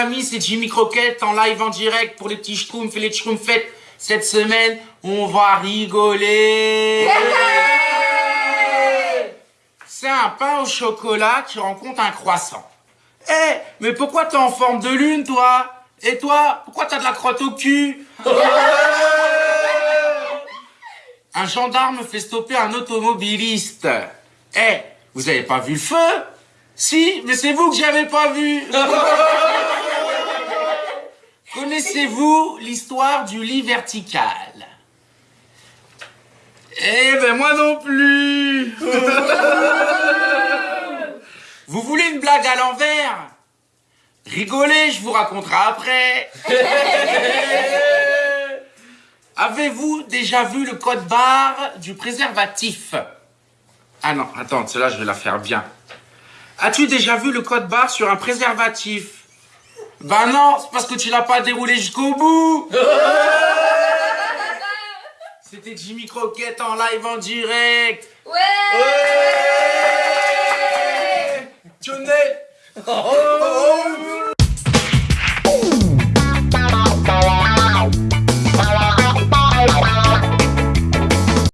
amis, c'est Jimmy Croquette en live en direct pour les petits schtroumpfs et les schtroumpfettes. Cette semaine, on va rigoler. C'est un pain au chocolat qui rencontre un croissant. Eh, mais pourquoi t'es en forme de lune, toi? Et toi, pourquoi t'as de la crotte au cul? Un gendarme fait stopper un automobiliste. Eh, vous avez pas vu le feu? Si, mais c'est vous que j'avais pas vu. Connaissez-vous l'histoire du lit vertical? Eh ben moi non plus. vous voulez une blague à l'envers? Rigolez, je vous raconterai après. Avez-vous déjà vu le code barre du préservatif? Ah non, attends, celle-là, je vais la faire bien. As-tu déjà vu le code barre sur un préservatif? Bah non, c'est parce que tu l'as pas déroulé jusqu'au bout. C'était Jimmy Croquette en live en direct. Ouais. Johnny